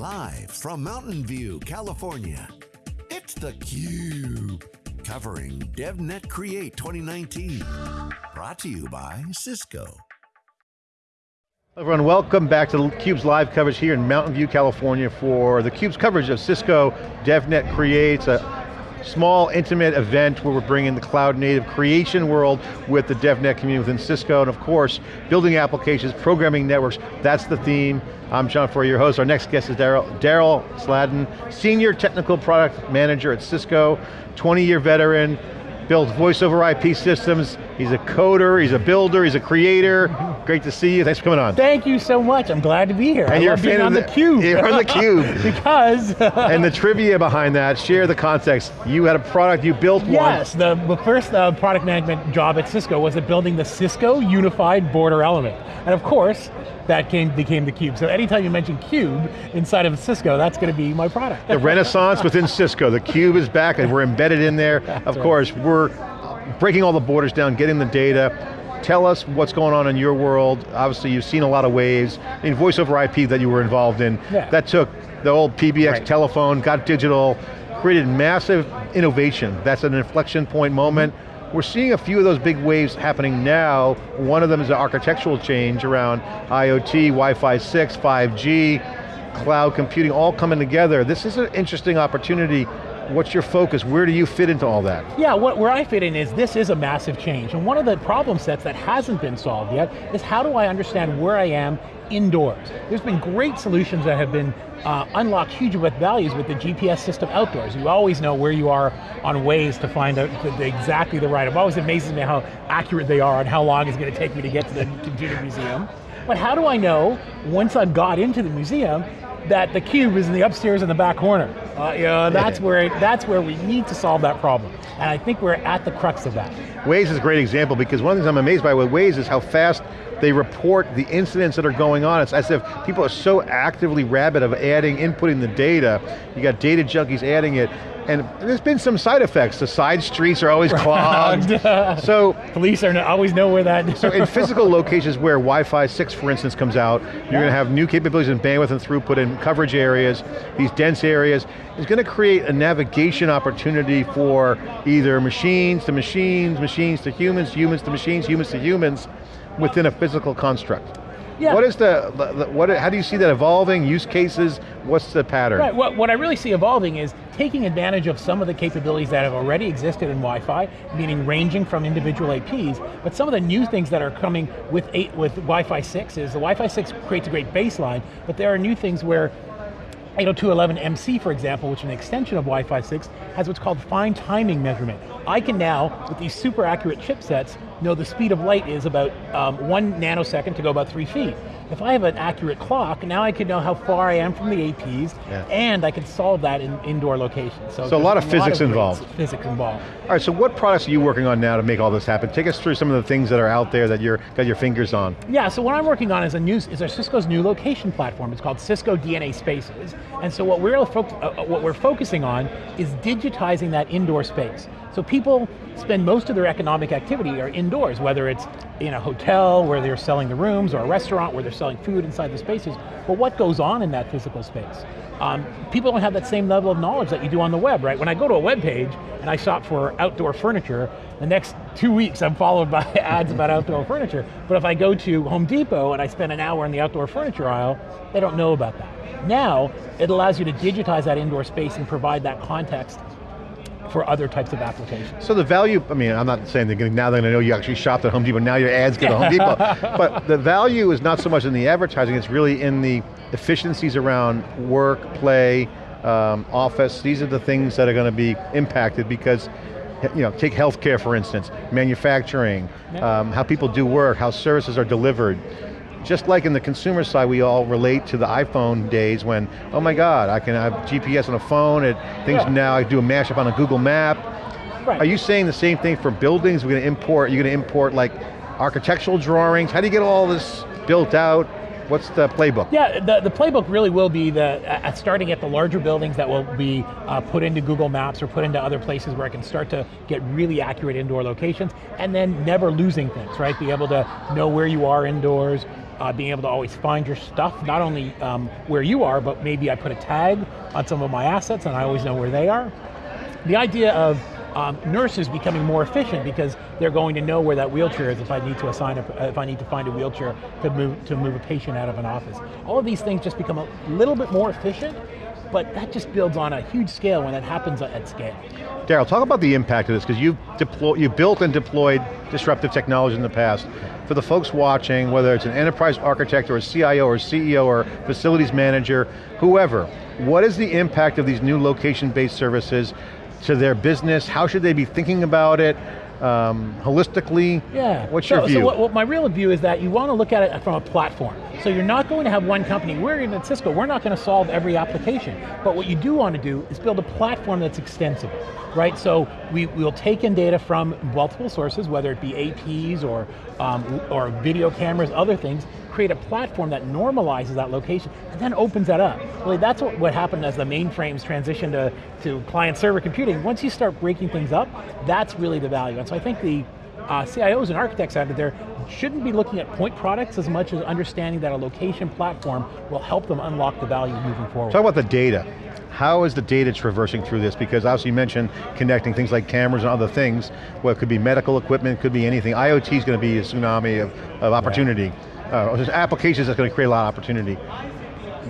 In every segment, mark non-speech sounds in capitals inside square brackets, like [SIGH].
Live from Mountain View, California, it's theCUBE. Covering DevNet Create 2019. Brought to you by Cisco. Everyone, welcome back to theCUBE's live coverage here in Mountain View, California for theCUBE's coverage of Cisco DevNet Creates, a small, intimate event where we're bringing the cloud native creation world with the DevNet community within Cisco, and of course, building applications, programming networks, that's the theme. I'm John Furrier, your host. Our next guest is Daryl Sladden, Senior Technical Product Manager at Cisco, 20 year veteran, builds voice over IP systems. He's a coder, he's a builder, he's a creator. Great to see you, thanks for coming on. Thank you so much, I'm glad to be here. And I you're love being on the, cube. You're on the [LAUGHS] cube. because. [LAUGHS] and the trivia behind that, share the context. You had a product, you built yes, one. Yes, the, the first uh, product management job at Cisco was at building the Cisco Unified Border Element. And of course, that came, became the Cube. So anytime you mention Cube inside of Cisco, that's going to be my product. the [LAUGHS] renaissance within Cisco. The Cube is back and we're embedded in there. That's of right. course, we're breaking all the borders down, getting the data. Tell us what's going on in your world. Obviously you've seen a lot of waves. In voice over IP that you were involved in, yeah. that took the old PBX right. telephone, got digital, created massive innovation. That's an inflection point moment. Mm -hmm we're seeing a few of those big waves happening now. One of them is an architectural change around IoT, Wi-Fi 6, 5G, cloud computing, all coming together. This is an interesting opportunity What's your focus? Where do you fit into all that? Yeah, what, where I fit in is this is a massive change. And one of the problem sets that hasn't been solved yet is how do I understand where I am indoors? There's been great solutions that have been uh, unlocked huge with values with the GPS system outdoors. You always know where you are on Waze to find out exactly the right. It always amazes me how accurate they are and how long it's going to take me to get to the computer museum. But how do I know, once I've got into the museum, that the cube is in the upstairs in the back corner. Uh, know, that's where that's where we need to solve that problem. And I think we're at the crux of that. Waze is a great example because one of the things I'm amazed by with Waze is how fast they report the incidents that are going on. It's as if people are so actively rabid of adding, inputting the data. You got data junkies adding it, and there's been some side effects. The side streets are always [LAUGHS] clogged. [LAUGHS] so police are always know where that. so in [LAUGHS] physical locations where Wi-Fi 6, for instance, comes out, you're yeah. going to have new capabilities in bandwidth and throughput in coverage areas, these dense areas. It's going to create a navigation opportunity for either machines to machines, machines to humans, humans to machines, humans to humans, within a physical construct. Yeah. What is the, what, how do you see that evolving, use cases, what's the pattern? Right, what, what I really see evolving is taking advantage of some of the capabilities that have already existed in Wi-Fi, meaning ranging from individual APs, but some of the new things that are coming with, eight, with Wi-Fi 6 is the Wi-Fi 6 creates a great baseline, but there are new things where 802.11mc, for example, which is an extension of Wi-Fi 6, has what's called fine timing measurement. I can now, with these super accurate chipsets, know the speed of light is about um, one nanosecond to go about three feet. If I have an accurate clock, now I can know how far I am from the APs, yeah. and I can solve that in indoor locations. So, so a lot of a physics lot of involved. Physics involved. All right, so what products are you working on now to make all this happen? Take us through some of the things that are out there that you're got your fingers on. Yeah, so what I'm working on is a new is our Cisco's new location platform. It's called Cisco DNA Spaces, and so what we're uh, what we're focusing on is digitizing that indoor space. So people spend most of their economic activity are indoors, whether it's in a hotel where they're selling the rooms or a restaurant where they're selling food inside the spaces. But what goes on in that physical space? Um, people don't have that same level of knowledge that you do on the web, right? When I go to a web page and I shop for outdoor furniture, the next two weeks I'm followed by [LAUGHS] ads about outdoor furniture. But if I go to Home Depot and I spend an hour in the outdoor furniture aisle, they don't know about that. Now, it allows you to digitize that indoor space and provide that context for other types of applications. So the value, I mean, I'm not saying they're going now they're going to know you actually shopped at Home Depot, now your ads get at Home [LAUGHS] Depot. But the value is not so much in the advertising, it's really in the efficiencies around work, play, um, office. These are the things that are going to be impacted because you know, take healthcare for instance, manufacturing, um, how people do work, how services are delivered just like in the consumer side, we all relate to the iPhone days when, oh my God, I can have GPS on a phone, it, things yeah. now, I do a mashup on a Google map. Right. Are you saying the same thing for buildings? We're going to import, you're going to import like architectural drawings? How do you get all this built out? What's the playbook? Yeah, the, the playbook really will be the uh, starting at the larger buildings that will be uh, put into Google Maps or put into other places where I can start to get really accurate indoor locations and then never losing things, right? Be able to know where you are indoors, uh, being able to always find your stuff, not only um, where you are, but maybe I put a tag on some of my assets and I always know where they are. The idea of um, nurses becoming more efficient because they're going to know where that wheelchair is if I need to assign a, if I need to find a wheelchair to move to move a patient out of an office. All of these things just become a little bit more efficient, but that just builds on a huge scale when that happens at scale. Daryl, talk about the impact of this, because you've, deploy, you've built and deployed disruptive technology in the past. For the folks watching, whether it's an enterprise architect or a CIO or CEO or facilities manager, whoever, what is the impact of these new location-based services to their business? How should they be thinking about it? Um, holistically? Yeah. What's so, your view? So what, what my real view is that you want to look at it from a platform. So you're not going to have one company. We're in at Cisco, we're not going to solve every application. But what you do want to do is build a platform that's extensible, right? So we, we'll take in data from multiple sources, whether it be APs or, um, or video cameras, other things, create a platform that normalizes that location and then opens that up. Really, that's what, what happened as the mainframes transitioned to, to client server computing. Once you start breaking things up, that's really the value. And so I think the uh, CIOs and architects out there shouldn't be looking at point products as much as understanding that a location platform will help them unlock the value moving forward. Talk about the data. How is the data traversing through this? Because obviously you mentioned connecting things like cameras and other things. Well, it could be medical equipment, could be anything. IoT is going to be a tsunami of, of opportunity. Right uh, there's applications that's going to create a lot of opportunity.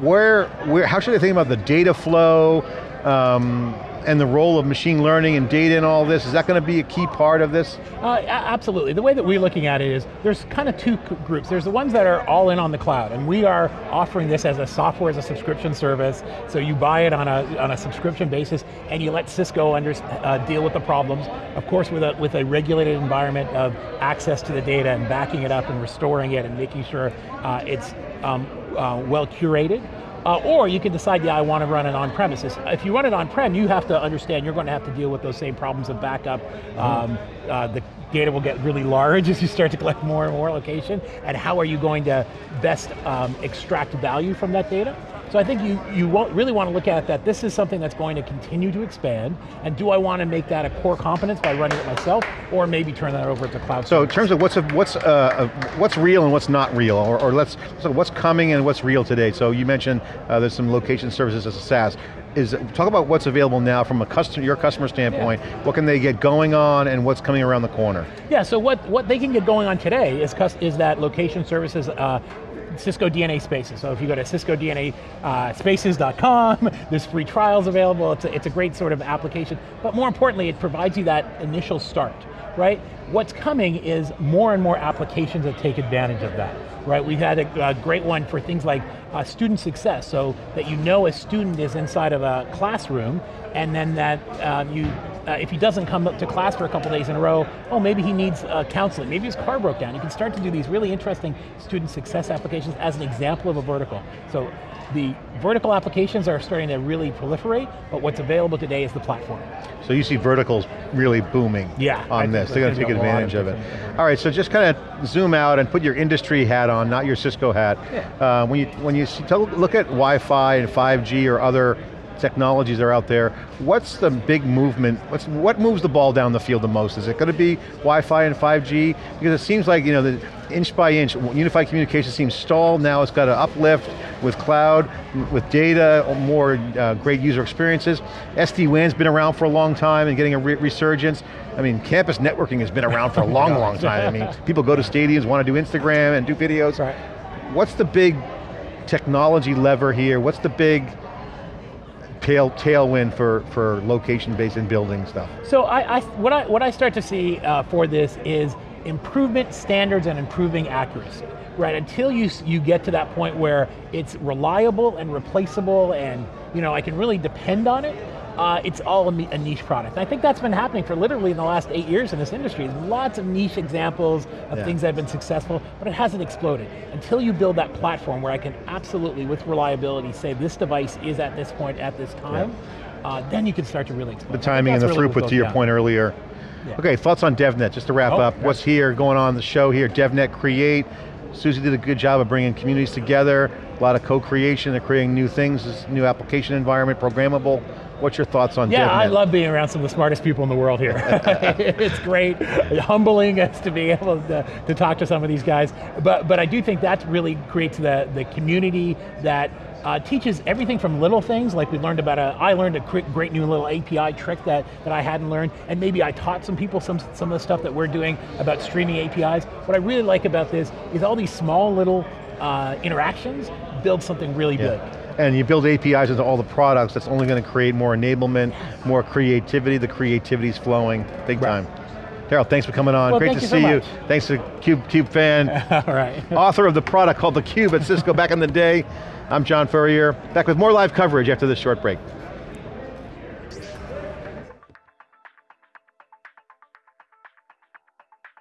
Where, where, how should I think about the data flow um, and the role of machine learning and data and all this? Is that going to be a key part of this? Uh, absolutely. The way that we're looking at it is, there's kind of two groups. There's the ones that are all in on the cloud, and we are offering this as a software as a subscription service, so you buy it on a, on a subscription basis, and you let Cisco under, uh, deal with the problems, of course with a, with a regulated environment of access to the data and backing it up and restoring it and making sure uh, it's um, uh, well curated. Uh, or you can decide, yeah, I want to run it on premises. If you run it on prem, you have to understand you're going to have to deal with those same problems of backup. Mm-hmm. Um, uh, the data will get really large [LAUGHS] as you start to collect more and more location, and how are you going to best um, extract value from that data? So I think you, you really want to look at that this is something that's going to continue to expand, and do I want to make that a core competence by running it myself, or maybe turn that over to cloud So in terms of what's, a, what's, uh, what's real and what's not real, or, or let's, so what's coming and what's real today? So you mentioned uh, there's some location services as a SaaS. Is, talk about what's available now from a customer, your customer standpoint, yeah. what can they get going on and what's coming around the corner? Yeah, so what, what they can get going on today is, is that location services uh, Cisco DNA Spaces. So if you go to ciscodnaspaces.com, uh, [LAUGHS] there's free trials available. It's a, it's a great sort of application. But more importantly, it provides you that initial start, right? What's coming is more and more applications that take advantage of that, right? We've had a, a great one for things like uh, student success, so that you know a student is inside of a classroom, and then that uh, you uh, if he doesn't come up to class for a couple days in a row, oh, maybe he needs uh, counseling, maybe his car broke down. You can start to do these really interesting student success applications as an example of a vertical. So the vertical applications are starting to really proliferate, but what's available today is the platform. So you see verticals really booming yeah, on this. They're going to take advantage of, of it. All right, so just kind of zoom out and put your industry hat on, not your Cisco hat. Yeah. Uh, when you, when you see, look at Wi-Fi and 5G or other technologies are out there. What's the big movement, what's, what moves the ball down the field the most? Is it going to be Wi-Fi and 5G? Because it seems like, you know, the inch by inch, unified communication seems stalled, now it's got to uplift with cloud, with data, more uh, great user experiences. SD-WAN's been around for a long time and getting a re resurgence. I mean, campus networking has been around for a long, long [LAUGHS] time. I mean, people go to stadiums, want to do Instagram and do videos. Right. What's the big technology lever here? What's the big tail tailwind for, for location-based and building stuff? So I, I, what, I, what I start to see uh, for this is improvement standards and improving accuracy. Right, until you, you get to that point where it's reliable and replaceable and you know, I can really depend on it, uh, it's all a, a, niche product. And I think that's been happening for literally in the last eight years in this industry. There's lots of niche examples of yeah. things that have been successful, but it hasn't exploded. Until you build that platform where I can absolutely, with reliability, say this device is at this point at this time, yeah. uh, then you can start to really explode. The timing and the really throughput to your down. point earlier. Yeah. Okay, thoughts on DevNet, just to wrap oh, up. What's here, going on the show here, DevNet Create, Susie did a good job of bringing communities together, a lot of co-creation, they're creating new things, this new application environment, programmable. What's your thoughts on Yeah, I love being around some of the smartest people in the world here. [LAUGHS] [LAUGHS] it's great, humbling us to be able to, to talk to some of these guys. But but I do think that really creates the, the community that uh, teaches everything from little things, like we learned about a, I learned a great new little API trick that, that I hadn't learned, and maybe I taught some people some, some of the stuff that we're doing about streaming APIs. What I really like about this is all these small little uh, interactions build something really big. And you build APIs into all the products, that's only going to create more enablement, more creativity, the creativity's flowing, big Right. time. Daryl, thanks for coming on, Well, great to you so see you. Thanks to Cube, Cube fan, [LAUGHS] all right. [LAUGHS] author of the product called the Cube at Cisco back in the day. I'm John Furrier, back with more live coverage after this short break.